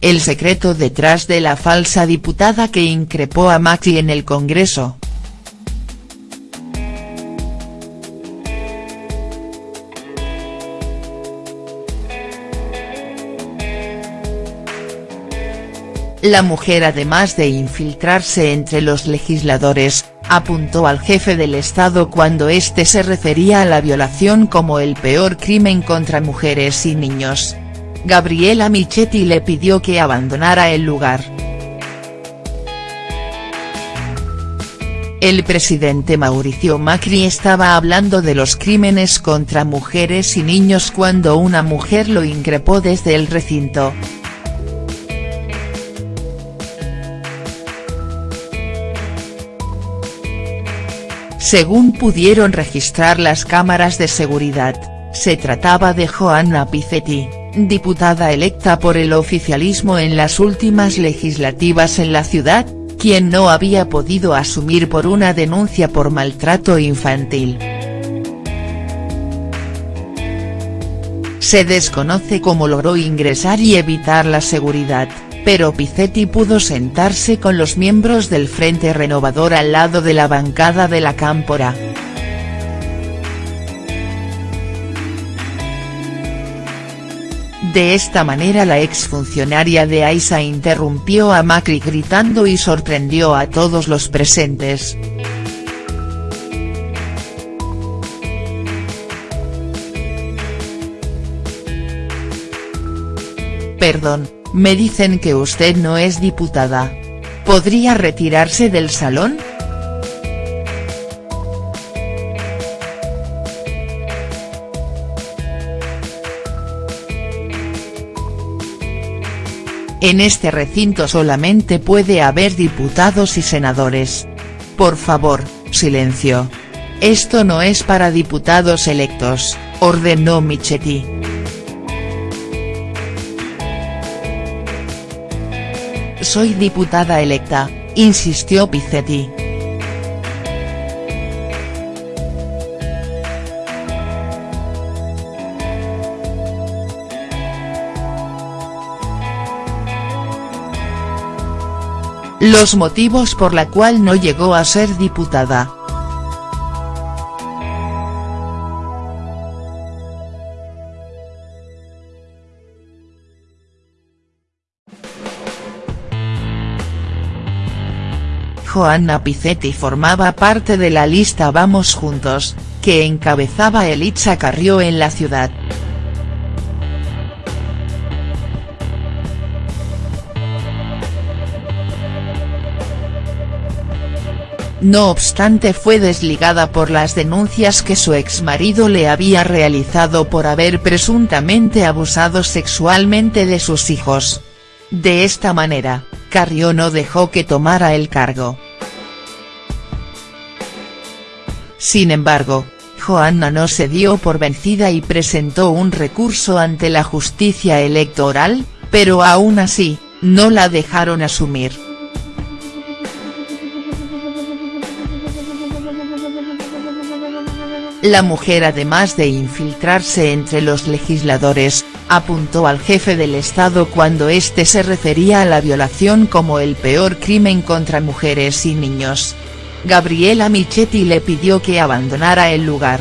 el secreto detrás de la falsa diputada que increpó a Macri en el Congreso. La mujer además de infiltrarse entre los legisladores, apuntó al jefe del Estado cuando éste se refería a la violación como el peor crimen contra mujeres y niños. Gabriela Michetti le pidió que abandonara el lugar. El presidente Mauricio Macri estaba hablando de los crímenes contra mujeres y niños cuando una mujer lo increpó desde el recinto. Según pudieron registrar las cámaras de seguridad, se trataba de Joanna Pizzetti, diputada electa por el oficialismo en las últimas legislativas en la ciudad, quien no había podido asumir por una denuncia por maltrato infantil. Se desconoce cómo logró ingresar y evitar la seguridad pero Pizzetti pudo sentarse con los miembros del Frente Renovador al lado de la bancada de la Cámpora. De esta manera la exfuncionaria de AISA interrumpió a Macri gritando y sorprendió a todos los presentes. Perdón, me dicen que usted no es diputada. ¿Podría retirarse del salón?. En este recinto solamente puede haber diputados y senadores. Por favor, silencio. Esto no es para diputados electos, ordenó Michetti. Soy diputada electa, insistió Pizzetti. Los motivos por la cual no llegó a ser diputada. Joanna Pizzetti formaba parte de la lista Vamos Juntos, que encabezaba Elitza Carrió en la ciudad. No obstante fue desligada por las denuncias que su exmarido le había realizado por haber presuntamente abusado sexualmente de sus hijos. De esta manera, Carrió no dejó que tomara el cargo. Sin embargo, Joanna no se dio por vencida y presentó un recurso ante la justicia electoral, pero aún así, no la dejaron asumir. La mujer además de infiltrarse entre los legisladores, apuntó al jefe del Estado cuando éste se refería a la violación como el peor crimen contra mujeres y niños. Gabriela Michetti le pidió que abandonara el lugar.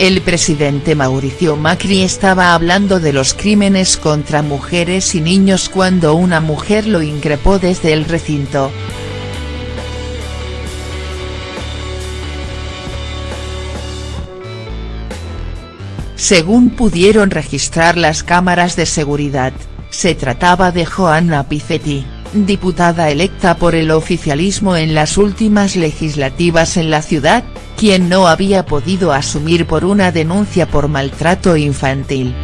El presidente Mauricio Macri estaba hablando de los crímenes contra mujeres y niños cuando una mujer lo increpó desde el recinto. Según pudieron registrar las cámaras de seguridad, se trataba de Joanna Pizzetti, diputada electa por el oficialismo en las últimas legislativas en la ciudad, quien no había podido asumir por una denuncia por maltrato infantil.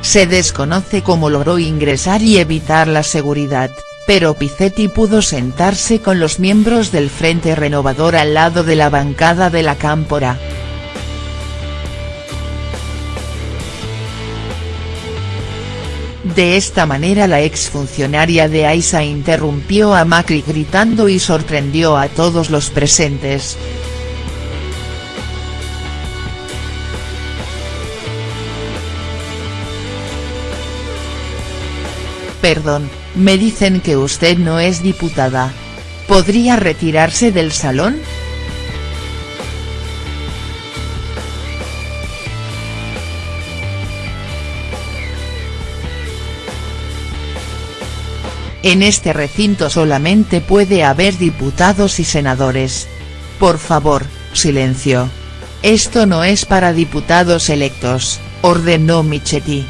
Se desconoce cómo logró ingresar y evitar la seguridad pero Pizzetti pudo sentarse con los miembros del Frente Renovador al lado de la bancada de la Cámpora. De esta manera la exfuncionaria de AISA interrumpió a Macri gritando y sorprendió a todos los presentes. Perdón, me dicen que usted no es diputada. ¿Podría retirarse del salón?. En este recinto solamente puede haber diputados y senadores. Por favor, silencio. Esto no es para diputados electos, ordenó Michetti.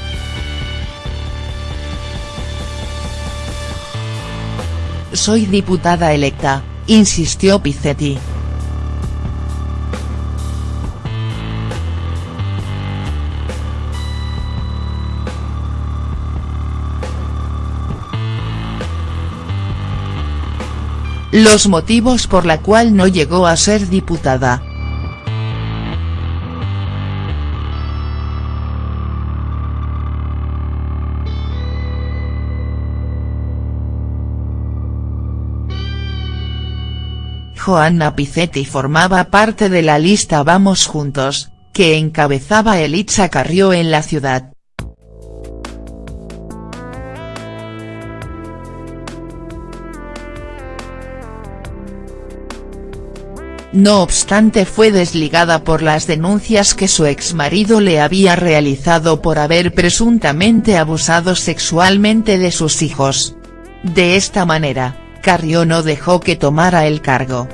Soy diputada electa, insistió Pizzetti. Los motivos por la cual no llegó a ser diputada. Joanna Pizzetti formaba parte de la lista Vamos Juntos, que encabezaba Elitza Carrió en la ciudad. No obstante fue desligada por las denuncias que su exmarido le había realizado por haber presuntamente abusado sexualmente de sus hijos. De esta manera, Carrió no dejó que tomara el cargo.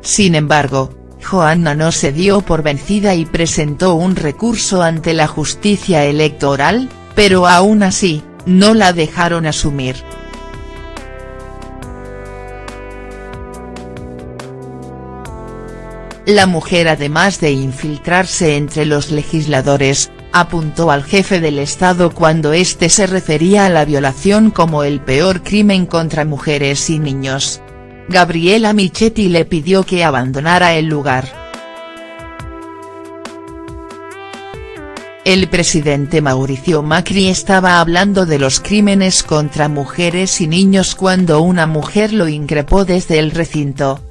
Sin embargo, Joanna no se dio por vencida y presentó un recurso ante la justicia electoral, pero aún así, no la dejaron asumir. La mujer además de infiltrarse entre los legisladores, apuntó al jefe del Estado cuando éste se refería a la violación como el peor crimen contra mujeres y niños. Gabriela Michetti le pidió que abandonara el lugar. El presidente Mauricio Macri estaba hablando de los crímenes contra mujeres y niños cuando una mujer lo increpó desde el recinto.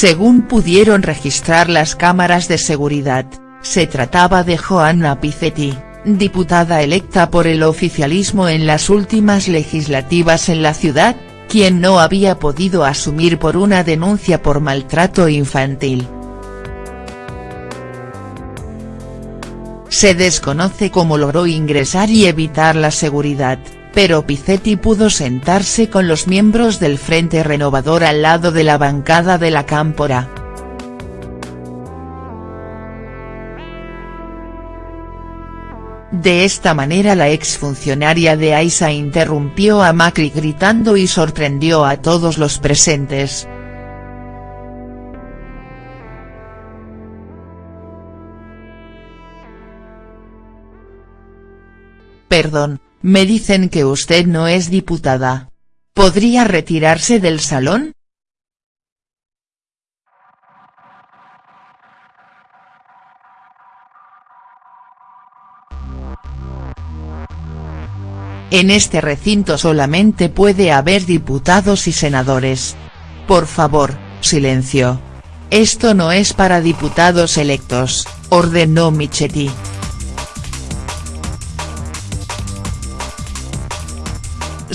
Según pudieron registrar las cámaras de seguridad, se trataba de Joanna Pizzetti, diputada electa por el oficialismo en las últimas legislativas en la ciudad, quien no había podido asumir por una denuncia por maltrato infantil. Se desconoce cómo logró ingresar y evitar la seguridad pero Pizzetti pudo sentarse con los miembros del Frente Renovador al lado de la bancada de la Cámpora. De esta manera la exfuncionaria de AISA interrumpió a Macri gritando y sorprendió a todos los presentes. Perdón, me dicen que usted no es diputada. ¿Podría retirarse del salón?. En este recinto solamente puede haber diputados y senadores. Por favor, silencio. Esto no es para diputados electos, ordenó Michetti.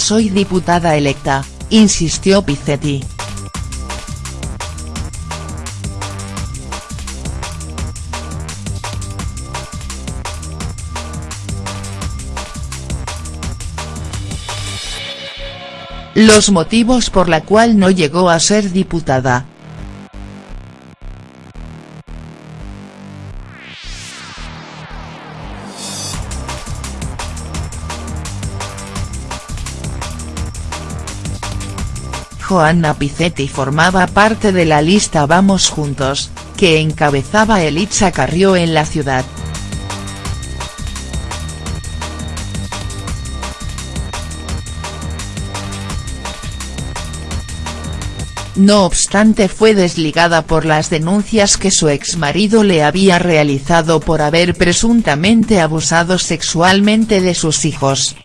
Soy diputada electa, insistió Pizzetti. Los motivos por la cual no llegó a ser diputada, Joanna Pizzetti formaba parte de la lista Vamos Juntos, que encabezaba Elitza Carrió en la ciudad. No obstante fue desligada por las denuncias que su exmarido le había realizado por haber presuntamente abusado sexualmente de sus hijos.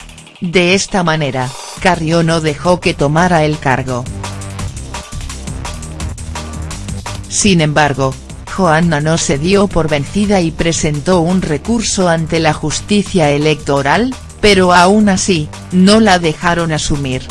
De esta manera, Carrió no dejó que tomara el cargo. Sin embargo, Johanna no se dio por vencida y presentó un recurso ante la justicia electoral, pero aún así, no la dejaron asumir.